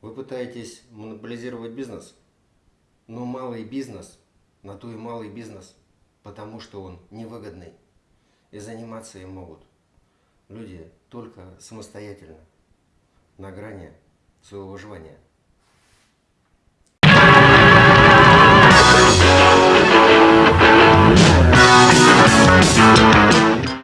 Вы пытаетесь монополизировать бизнес, но малый бизнес, на то и малый бизнес, потому что он невыгодный. И заниматься им могут люди только самостоятельно, на грани своего выживания.